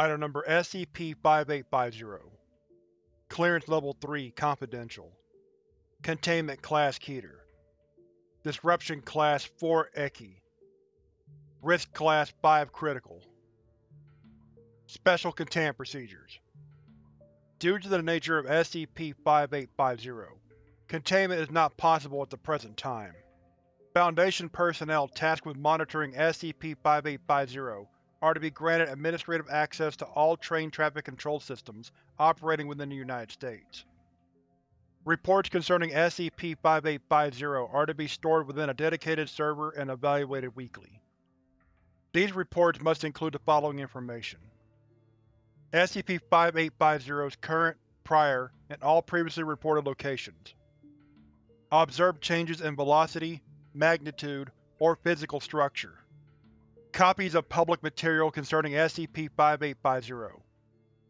Item Number SCP-5850 Clearance Level 3 Confidential. Containment Class Keter Disruption Class 4 Ekhi Risk Class 5 Critical. Special Containment Procedures. Due to the nature of SCP-5850, containment is not possible at the present time. Foundation personnel tasked with monitoring SCP-5850 are to be granted administrative access to all train traffic control systems operating within the United States. Reports concerning SCP-5850 are to be stored within a dedicated server and evaluated weekly. These reports must include the following information. SCP-5850's current, prior, and all previously reported locations. Observed changes in velocity, magnitude, or physical structure. Copies of public material concerning SCP-5850.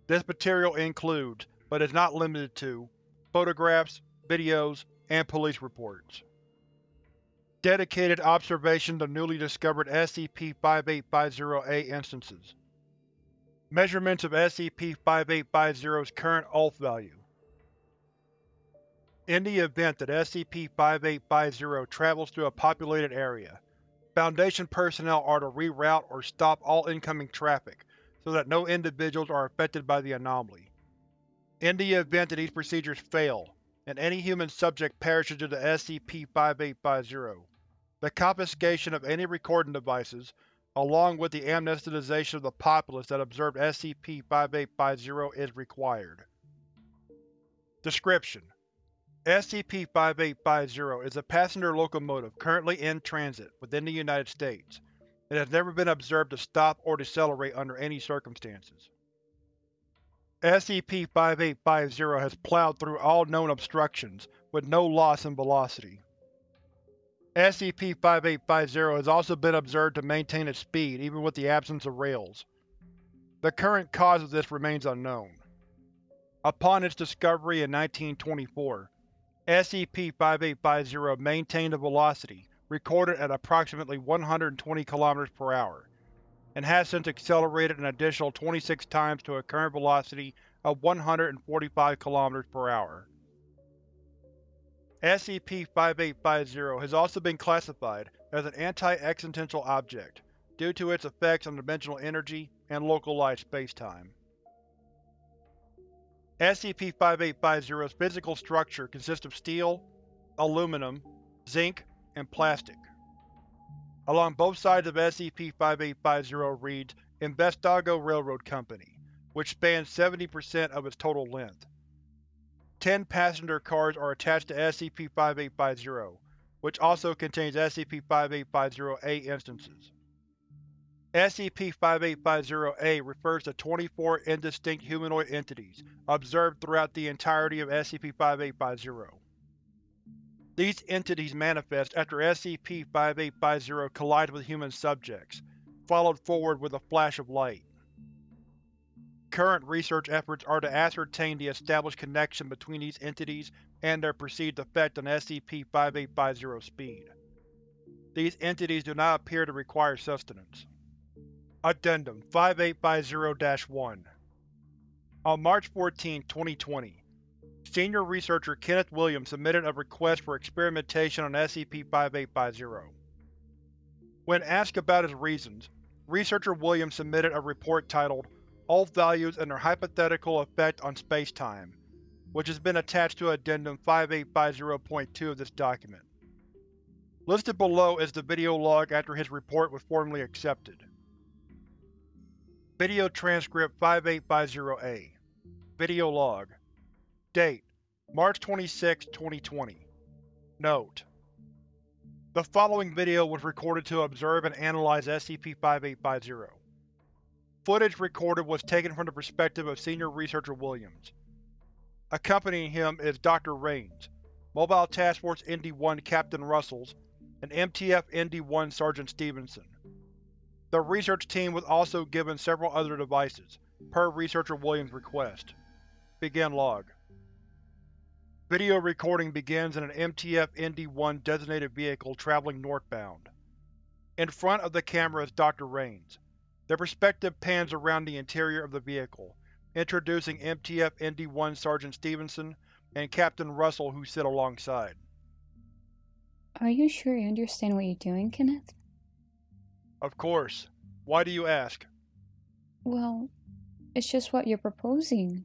This material includes, but is not limited to, photographs, videos, and police reports. Dedicated observations of newly discovered SCP-5850-A instances. Measurements of SCP-5850's current ULF value. In the event that SCP-5850 travels through a populated area, Foundation personnel are to reroute or stop all incoming traffic so that no individuals are affected by the anomaly. In the event that these procedures fail, and any human subject perishes due to SCP-5850, the confiscation of any recording devices, along with the amnesticization of the populace that observed SCP-5850 is required. Description: SCP-5850 is a passenger locomotive currently in transit within the United States and has never been observed to stop or decelerate under any circumstances. SCP-5850 has plowed through all known obstructions with no loss in velocity. SCP-5850 has also been observed to maintain its speed even with the absence of rails. The current cause of this remains unknown. Upon its discovery in 1924, SCP-5850 maintained a velocity recorded at approximately 120 km per hour, and has since accelerated an additional 26 times to a current velocity of 145 km per hour. SCP-5850 has also been classified as an anti-existential object due to its effects on dimensional energy and localized spacetime. SCP-5850's physical structure consists of steel, aluminum, zinc, and plastic. Along both sides of SCP-5850 reads Investago Railroad Company, which spans 70% of its total length. Ten passenger cars are attached to SCP-5850, which also contains SCP-5850-A instances. SCP-5850-A refers to 24 indistinct humanoid entities observed throughout the entirety of SCP-5850. These entities manifest after SCP-5850 collides with human subjects, followed forward with a flash of light. Current research efforts are to ascertain the established connection between these entities and their perceived effect on SCP-5850's speed. These entities do not appear to require sustenance. Addendum 5850-1 On March 14, 2020, Senior Researcher Kenneth Williams submitted a request for experimentation on SCP-5850. When asked about his reasons, Researcher Williams submitted a report titled ULF Values and Their Hypothetical Effect on Spacetime, which has been attached to Addendum 5850.2 of this document. Listed below is the video log after his report was formally accepted. Video Transcript 5850-A Video Log Date: March 26, 2020 Note: The following video was recorded to observe and analyze SCP-5850. Footage recorded was taken from the perspective of Senior Researcher Williams. Accompanying him is Dr. Raines, Mobile Task Force ND-1 Captain Russells, and MTF ND-1 Sergeant Stevenson. The research team was also given several other devices, per Researcher Williams' request. Begin log. Video recording begins in an MTF ND-1 designated vehicle traveling northbound. In front of the camera is Dr. Raines. The perspective pans around the interior of the vehicle, introducing MTF ND-1 Sergeant Stevenson and Captain Russell who sit alongside. Are you sure you understand what you're doing, Kenneth? Of course. Why do you ask? Well, it's just what you're proposing.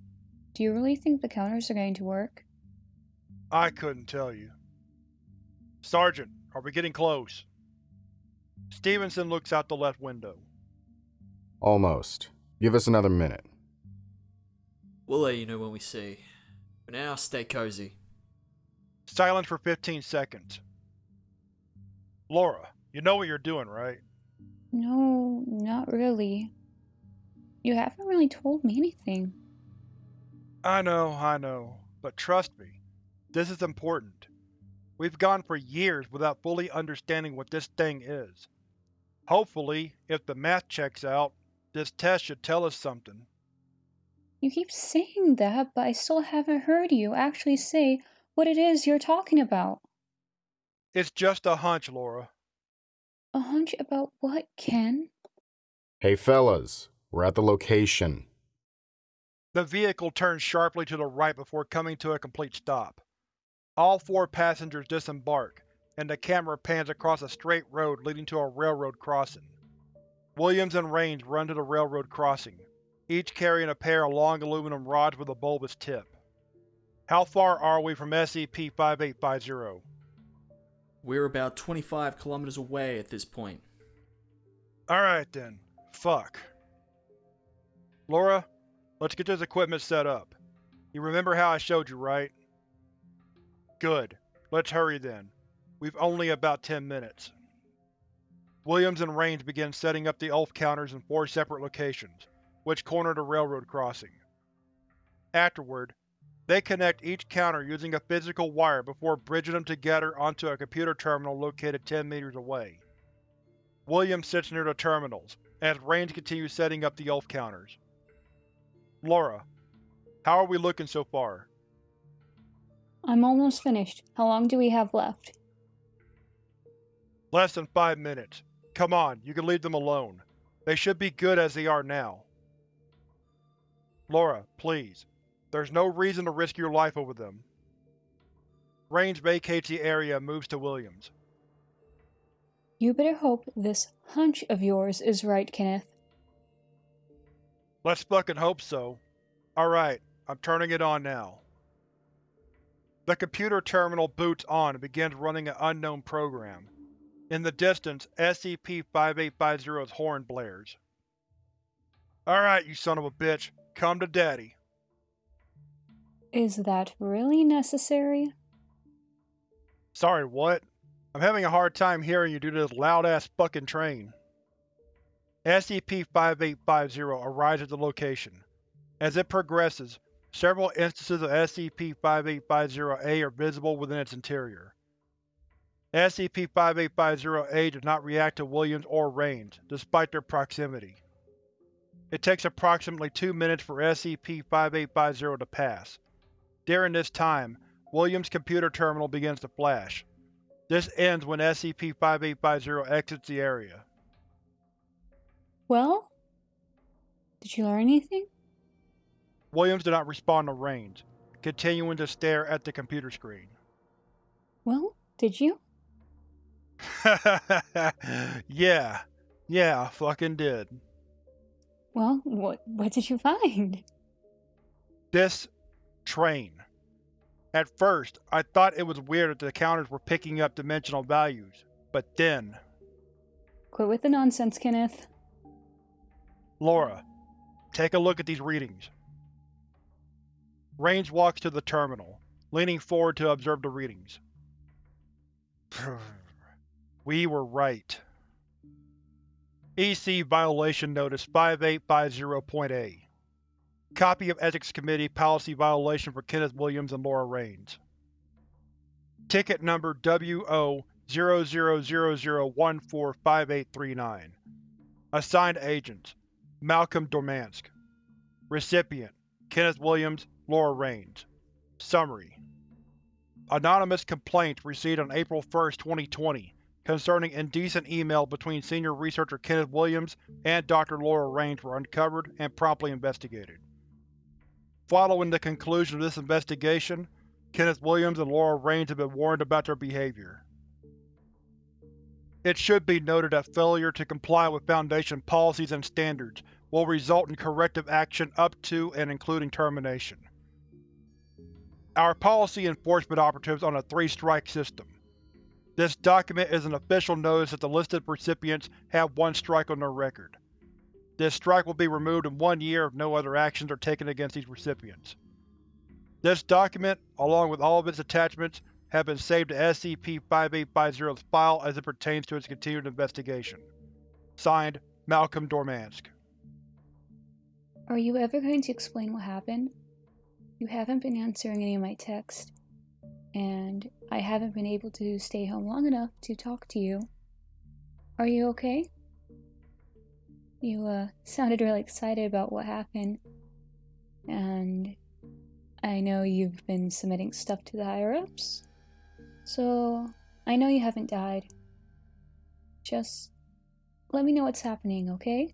Do you really think the counters are going to work? I couldn't tell you. Sergeant, are we getting close? Stevenson looks out the left window. Almost. Give us another minute. We'll let you know when we see. For now, stay cozy. Silence for 15 seconds. Laura, you know what you're doing, right? No, not really. You haven't really told me anything. I know, I know, but trust me, this is important. We've gone for years without fully understanding what this thing is. Hopefully, if the math checks out, this test should tell us something. You keep saying that, but I still haven't heard you actually say what it is you're talking about. It's just a hunch, Laura. A hunch about what, Ken? Hey fellas, we're at the location. The vehicle turns sharply to the right before coming to a complete stop. All four passengers disembark, and the camera pans across a straight road leading to a railroad crossing. Williams and Raines run to the railroad crossing, each carrying a pair of long aluminum rods with a bulbous tip. How far are we from SCP-5850? We're about 25 kilometers away at this point. Alright then. Fuck. Laura, let's get this equipment set up. You remember how I showed you, right? Good. Let's hurry then. We've only about ten minutes. Williams and Raines begin setting up the ULF counters in four separate locations, which corner the railroad crossing. Afterward, they connect each counter using a physical wire before bridging them together onto a computer terminal located 10 meters away. Williams sits near the terminals, as Raines continues setting up the ULF counters. Laura, how are we looking so far? I'm almost finished. How long do we have left? Less than five minutes. Come on, you can leave them alone. They should be good as they are now. Laura, please. There's no reason to risk your life over them. Raines vacates the area and moves to Williams. You better hope this hunch of yours is right, Kenneth. Let's fucking hope so. Alright, I'm turning it on now. The computer terminal boots on and begins running an unknown program. In the distance, SCP-5850's horn blares. Alright, you son of a bitch. Come to daddy. Is that really necessary? Sorry, what? I'm having a hard time hearing you due to this loud-ass fucking train. SCP-5850 arrives at the location. As it progresses, several instances of SCP-5850-A are visible within its interior. SCP-5850-A does not react to Williams or Raines, despite their proximity. It takes approximately two minutes for SCP-5850 to pass. During this time, Williams' computer terminal begins to flash. This ends when SCP-5850 exits the area. Well? Did you learn anything? Williams did not respond to Raines, continuing to stare at the computer screen. Well, did you? yeah. Yeah, I fucking did. Well, what what did you find? This train. At first, I thought it was weird that the counters were picking up dimensional values, but then… Quit with the nonsense, Kenneth. Laura, take a look at these readings. Raines walks to the terminal, leaning forward to observe the readings. we were right. EC Violation Notice 5850.A Copy of Ethics Committee Policy Violation for Kenneth Williams and Laura Raines. Ticket number WO-0000145839 Assigned Agents Malcolm Dormansk Recipient Kenneth Williams, Laura Raines Summary Anonymous complaint received on April 1, 2020 concerning indecent emails between senior researcher Kenneth Williams and Dr. Laura Raines were uncovered and promptly investigated. Following the conclusion of this investigation, Kenneth Williams and Laura Raines have been warned about their behavior. It should be noted that failure to comply with Foundation policies and standards will result in corrective action up to and including termination. Our policy enforcement operatives on a three-strike system. This document is an official notice that the listed recipients have one strike on their record. This strike will be removed in one year if no other actions are taken against these recipients. This document, along with all of its attachments, have been saved to SCP-5850's file as it pertains to its continued investigation. Signed, Malcolm Dormansk. Are you ever going to explain what happened? You haven't been answering any of my texts, and I haven't been able to stay home long enough to talk to you. Are you okay? You, uh, sounded really excited about what happened, and I know you've been submitting stuff to the higher-ups, so I know you haven't died. Just let me know what's happening, okay?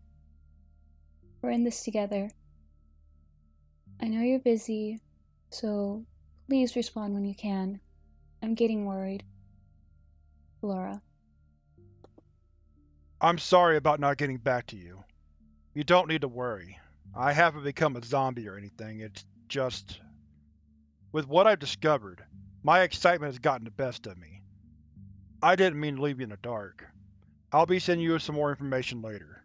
We're in this together. I know you're busy, so please respond when you can. I'm getting worried. Laura. I'm sorry about not getting back to you. You don't need to worry. I haven't become a zombie or anything, it's just… With what I've discovered, my excitement has gotten the best of me. I didn't mean to leave you in the dark. I'll be sending you some more information later.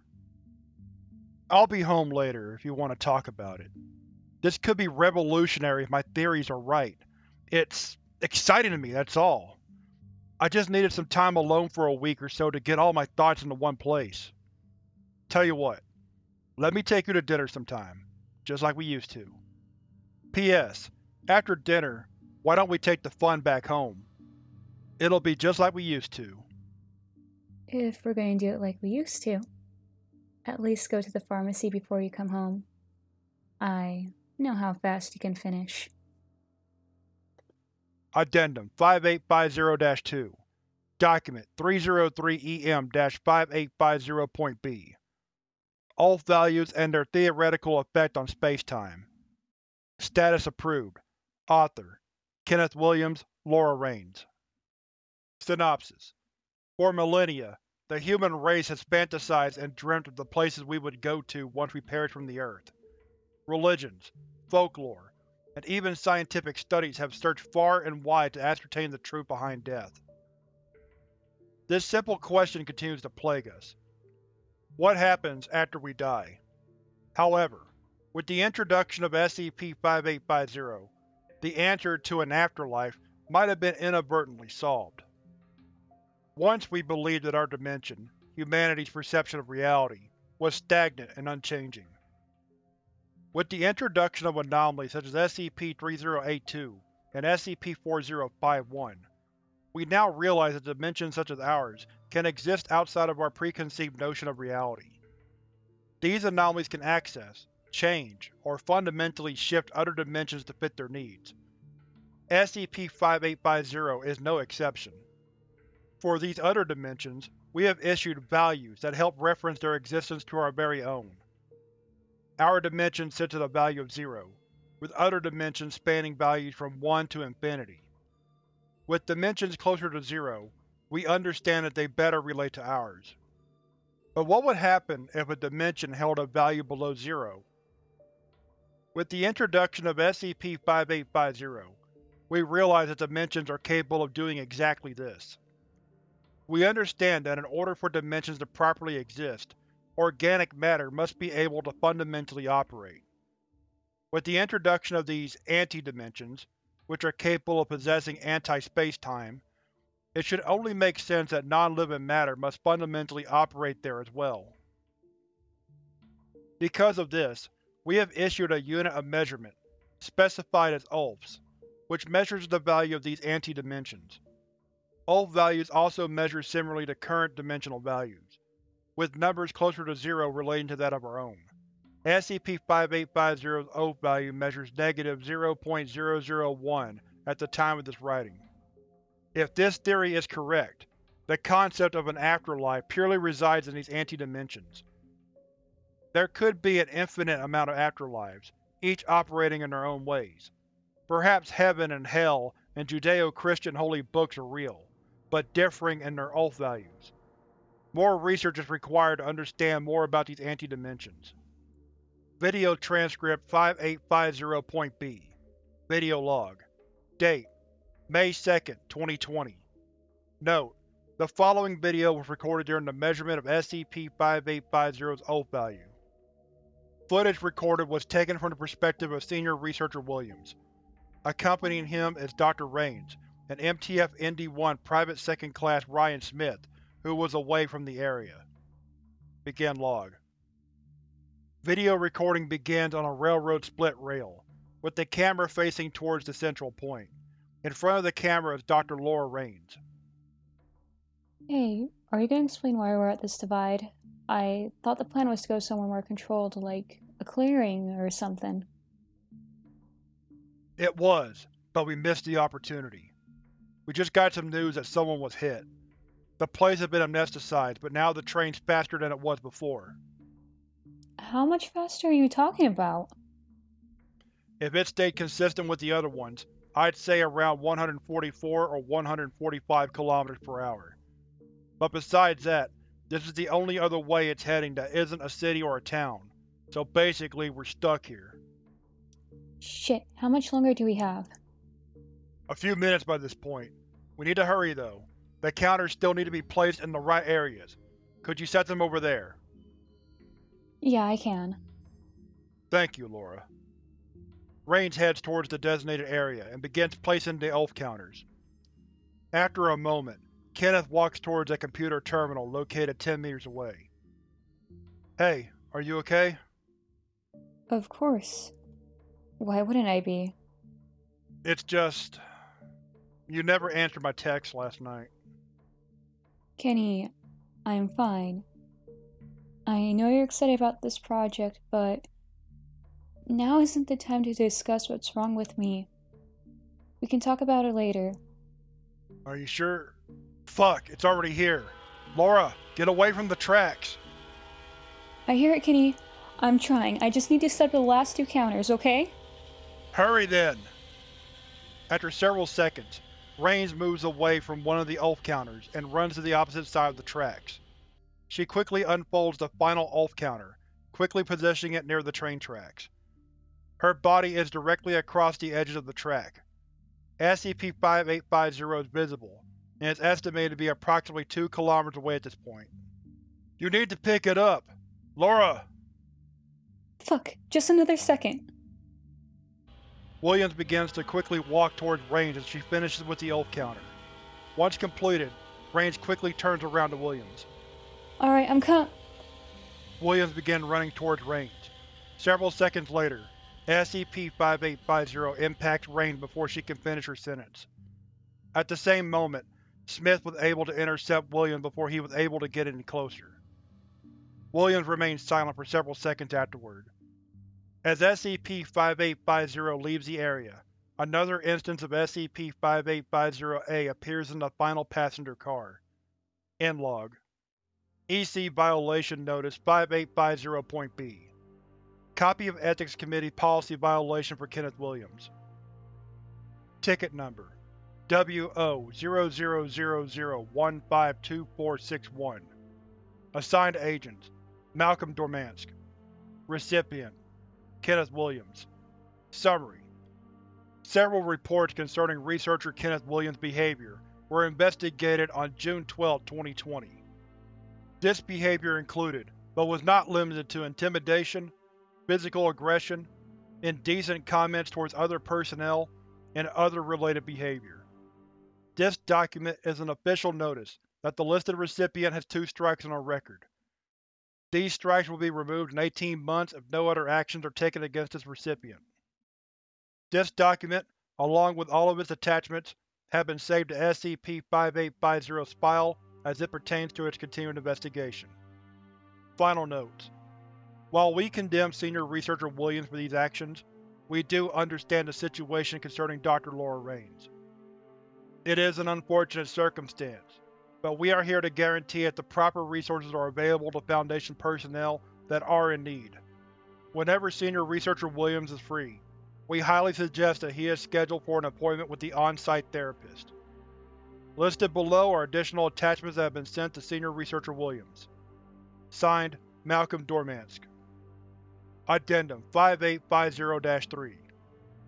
I'll be home later if you want to talk about it. This could be revolutionary if my theories are right. It's exciting to me, that's all. I just needed some time alone for a week or so to get all my thoughts into one place. Tell you what, let me take you to dinner sometime, just like we used to. P.S. After dinner, why don't we take the fun back home? It'll be just like we used to. If we're going to do it like we used to, at least go to the pharmacy before you come home. I know how fast you can finish. Addendum 5850-2 Document 303-EM-5850.B ULF values and their theoretical effect on spacetime. Status approved. Author Kenneth Williams, Laura Raines. Synopsis For millennia, the human race has fantasized and dreamt of the places we would go to once we perish from the Earth. Religions, folklore, and even scientific studies have searched far and wide to ascertain the truth behind death. This simple question continues to plague us. What happens after we die? However, with the introduction of SCP-5850, the answer to an afterlife might have been inadvertently solved. Once we believed that our dimension, humanity's perception of reality, was stagnant and unchanging. With the introduction of anomalies such as SCP-3082 and SCP-4051, we now realize that dimensions such as ours can exist outside of our preconceived notion of reality. These anomalies can access, change, or fundamentally shift other dimensions to fit their needs. SCP-5850 is no exception. For these other dimensions, we have issued values that help reference their existence to our very own. Our dimension sits at a value of zero, with other dimensions spanning values from 1 to infinity. With dimensions closer to zero, we understand that they better relate to ours. But what would happen if a dimension held a value below zero? With the introduction of SCP-5850, we realize that dimensions are capable of doing exactly this. We understand that in order for dimensions to properly exist, organic matter must be able to fundamentally operate. With the introduction of these anti-dimensions, which are capable of possessing anti-space-time, it should only make sense that non-living matter must fundamentally operate there as well. Because of this, we have issued a unit of measurement, specified as ULFs, which measures the value of these anti-dimensions. ULF values also measure similarly to current dimensional values with numbers closer to zero relating to that of our own. SCP-5850's ULF value measures negative 0.001 at the time of this writing. If this theory is correct, The concept of an afterlife purely resides in these anti-dimensions. There could be an infinite amount of afterlives, each operating in their own ways. Perhaps heaven and hell and Judeo-Christian holy books are real, but differing in their ULF values. More research is required to understand more about these anti-dimensions. Video Transcript 5850.B Video Log Date May 2, 2020 Note: The following video was recorded during the measurement of SCP-5850's ULF value. Footage recorded was taken from the perspective of Senior Researcher Williams. Accompanying him is Dr. Raines, and MTF-ND-1 Private Second Class Ryan Smith, who was away from the area. Begin log. Video recording begins on a railroad split rail, with the camera facing towards the central point. In front of the camera is Dr. Laura Raines. Hey, are you gonna explain why we're at this divide? I thought the plan was to go somewhere more controlled, like a clearing or something. It was, but we missed the opportunity. We just got some news that someone was hit. The place has been amnesticized, but now the train's faster than it was before. How much faster are you talking about? If it stayed consistent with the other ones, I'd say around 144 or 145 km per hour. But besides that, this is the only other way it's heading that isn't a city or a town, so basically we're stuck here. Shit, how much longer do we have? A few minutes by this point. We need to hurry though. The counters still need to be placed in the right areas. Could you set them over there? Yeah, I can. Thank you, Laura. Raines heads towards the designated area and begins placing the ULF counters. After a moment, Kenneth walks towards a computer terminal located 10 meters away. Hey, are you okay? Of course. Why wouldn't I be? It's just… You never answered my text last night. Kenny, I'm fine. I know you're excited about this project, but now isn't the time to discuss what's wrong with me. We can talk about it later. Are you sure? Fuck, it's already here. Laura, get away from the tracks. I hear it, Kenny. I'm trying. I just need to step the last two counters, okay? Hurry then! After several seconds, Raines moves away from one of the ULF counters and runs to the opposite side of the tracks. She quickly unfolds the final ULF counter, quickly positioning it near the train tracks. Her body is directly across the edges of the track. SCP-5850 is visible, and is estimated to be approximately 2 km away at this point. You need to pick it up! Laura! Fuck, just another second. Williams begins to quickly walk towards Raines as she finishes with the ULF counter. Once completed, Raines quickly turns around to Williams. Alright, I'm com- Williams begins running towards Raines. Several seconds later, SCP-5850 impacts Raines before she can finish her sentence. At the same moment, Smith was able to intercept Williams before he was able to get any closer. Williams remained silent for several seconds afterward. As SCP-5850 leaves the area, another instance of SCP-5850-A appears in the final passenger car. End log. EC Violation Notice 5850.B Copy of Ethics Committee Policy Violation for Kenneth Williams Ticket Number WO-0000152461 Assigned Agent Malcolm Dormansk Recipient Kenneth Williams Summary Several reports concerning researcher Kenneth Williams' behavior were investigated on June 12, 2020. This behavior included, but was not limited to intimidation, physical aggression, indecent comments towards other personnel, and other related behavior. This document is an official notice that the listed recipient has two strikes on her record. These strikes will be removed in 18 months if no other actions are taken against this recipient. This document, along with all of its attachments, have been saved to SCP-5850's file as it pertains to its continuing investigation. Final notes. While we condemn Senior Researcher Williams for these actions, we do understand the situation concerning Dr. Laura Raines. It is an unfortunate circumstance, but we are here to guarantee that the proper resources are available to Foundation personnel that are in need. Whenever Senior Researcher Williams is free, we highly suggest that he is scheduled for an appointment with the on-site therapist. Listed below are additional attachments that have been sent to Senior Researcher Williams. Signed, Malcolm Dormansk. Addendum 5850-3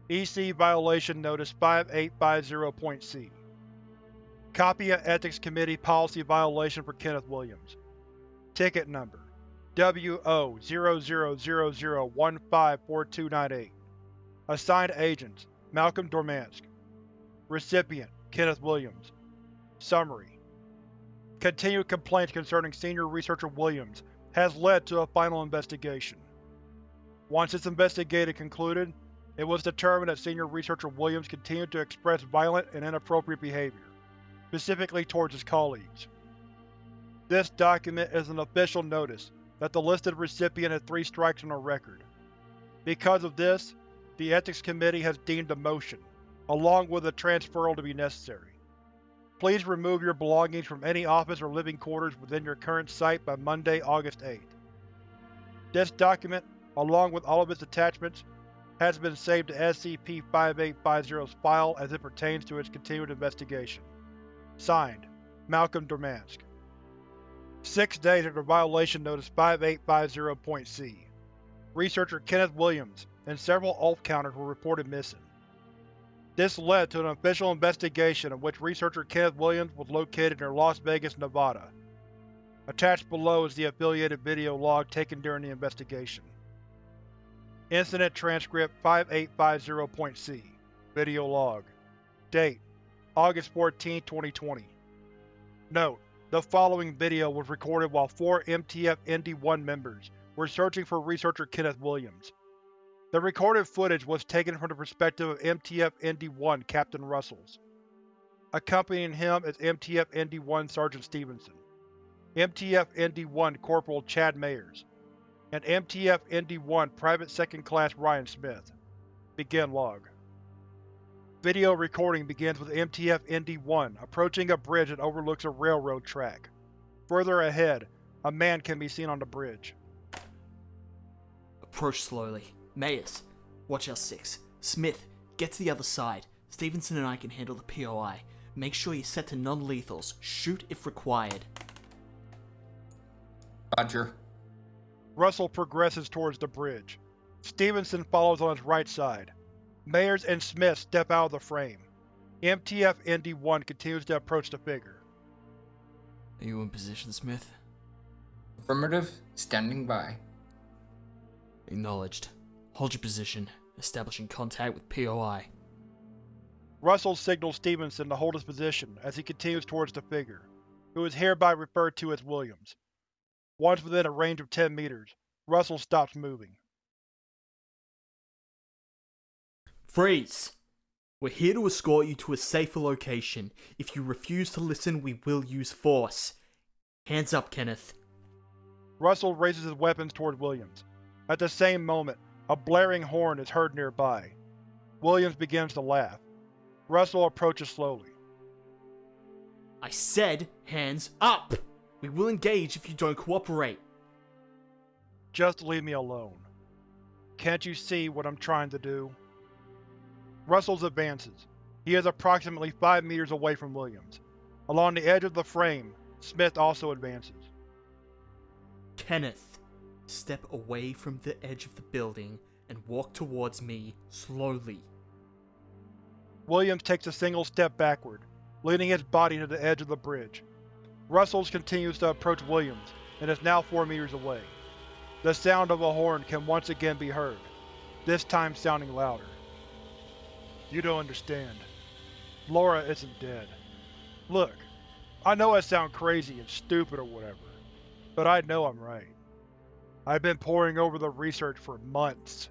EC Violation Notice 5850.C Copy of Ethics Committee Policy Violation for Kenneth Williams. Ticket Number WO-0000154298 Assigned Agents Malcolm Dormansk. Recipient Kenneth Williams. Summary. Continued complaints concerning Senior Researcher Williams has led to a final investigation. Once this investigation concluded, it was determined that Senior Researcher Williams continued to express violent and inappropriate behavior, specifically towards his colleagues. This document is an official notice that the listed recipient had three strikes on her record. Because of this, the Ethics Committee has deemed a motion, along with a transferal to be necessary. Please remove your belongings from any office or living quarters within your current site by Monday, August 8th. This document, along with all of its attachments, has been saved to SCP-5850's file as it pertains to its continued investigation. Signed, Malcolm Dormansk. Six days after Violation Notice 5850.C, Researcher Kenneth Williams and several ULF counters were reported missing. This led to an official investigation in which researcher Kenneth Williams was located near Las Vegas, Nevada. Attached below is the affiliated video log taken during the investigation. Incident Transcript 5850.C Video Log Date August 14, 2020 Note: The following video was recorded while four MTF-ND1 members were searching for researcher Kenneth Williams. The recorded footage was taken from the perspective of MTF-ND1 Captain Russells. Accompanying him is MTF-ND1 Sergeant Stevenson, MTF-ND1 Corporal Chad Mayers, and MTF-ND1 Private Second Class Ryan Smith. Begin log. Video recording begins with MTF-ND1 approaching a bridge that overlooks a railroad track. Further ahead, a man can be seen on the bridge. Approach slowly. Mayers, watch our six. Smith, get to the other side. Stevenson and I can handle the POI. Make sure you're set to non-lethals. Shoot if required. Roger. Russell progresses towards the bridge. Stevenson follows on his right side. Mayers and Smith step out of the frame. MTF-ND1 continues to approach the figure. Are you in position, Smith? Affirmative. Standing by. Acknowledged. Hold your position, establishing contact with POI. Russell signals Stevenson to hold his position as he continues towards the figure, who is hereby referred to as Williams. Once within a range of 10 meters, Russell stops moving. Freeze! We're here to escort you to a safer location. If you refuse to listen, we will use force. Hands up, Kenneth. Russell raises his weapons toward Williams. At the same moment, a blaring horn is heard nearby. Williams begins to laugh. Russell approaches slowly. I said hands up! We will engage if you don't cooperate. Just leave me alone. Can't you see what I'm trying to do? Russell's advances. He is approximately 5 meters away from Williams. Along the edge of the frame, Smith also advances. Kenneth, step away from the edge of the building and walk towards me slowly. Williams takes a single step backward, leaning his body to the edge of the bridge. Russells continues to approach Williams, and is now 4 meters away. The sound of a horn can once again be heard, this time sounding louder. You don't understand. Laura isn't dead. Look, I know I sound crazy and stupid or whatever, but I know I'm right. I've been poring over the research for months.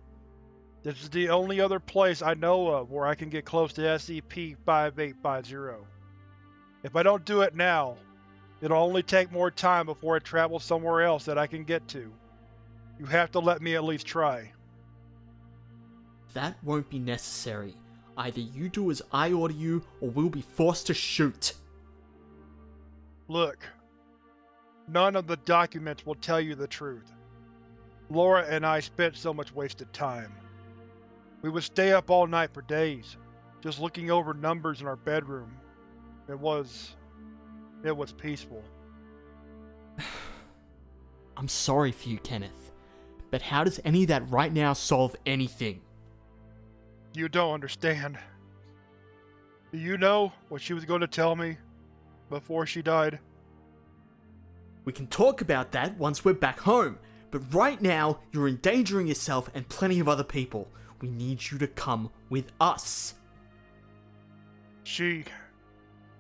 This is the only other place I know of where I can get close to SCP-5850. If I don't do it now, it'll only take more time before it travels somewhere else that I can get to. You have to let me at least try. That won't be necessary. Either you do as I order you, or we'll be forced to shoot. Look, none of the documents will tell you the truth. Laura and I spent so much wasted time. We would stay up all night for days, just looking over numbers in our bedroom. It was… it was peaceful. I'm sorry for you, Kenneth. But how does any of that right now solve anything? You don't understand. Do you know what she was going to tell me before she died? We can talk about that once we're back home, but right now you're endangering yourself and plenty of other people. We need you to come with us. She…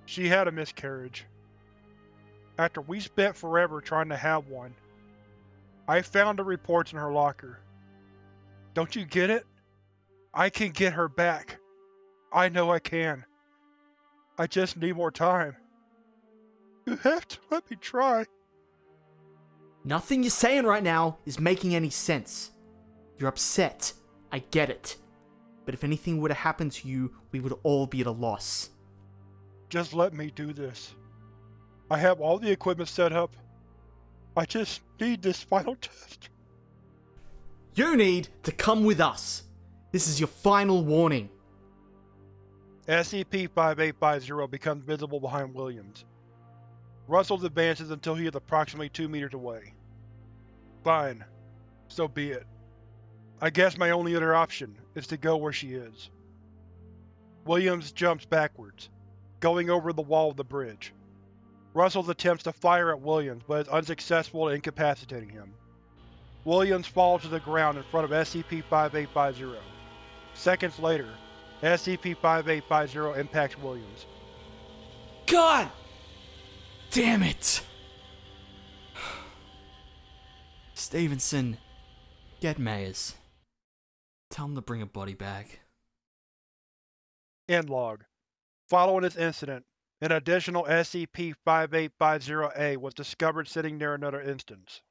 she had a miscarriage. After we spent forever trying to have one, I found the reports in her locker. Don't you get it? I can get her back. I know I can. I just need more time. You have to let me try. Nothing you're saying right now is making any sense. You're upset. I get it. But if anything were to happen to you, we would all be at a loss. Just let me do this. I have all the equipment set up. I just need this final test. You need to come with us. This is your final warning. SCP-5850 becomes visible behind Williams. Russell advances until he is approximately 2 meters away. Fine. So be it. I guess my only other option is to go where she is. Williams jumps backwards, going over the wall of the bridge. Russell attempts to fire at Williams, but is unsuccessful at incapacitating him. Williams falls to the ground in front of SCP-5850. Seconds later, SCP-5850 impacts Williams. God! Damn it! Stevenson, get Mayers. Tell him to bring a body back. End log. Following this incident, an additional SCP-5850-A was discovered sitting near another instance.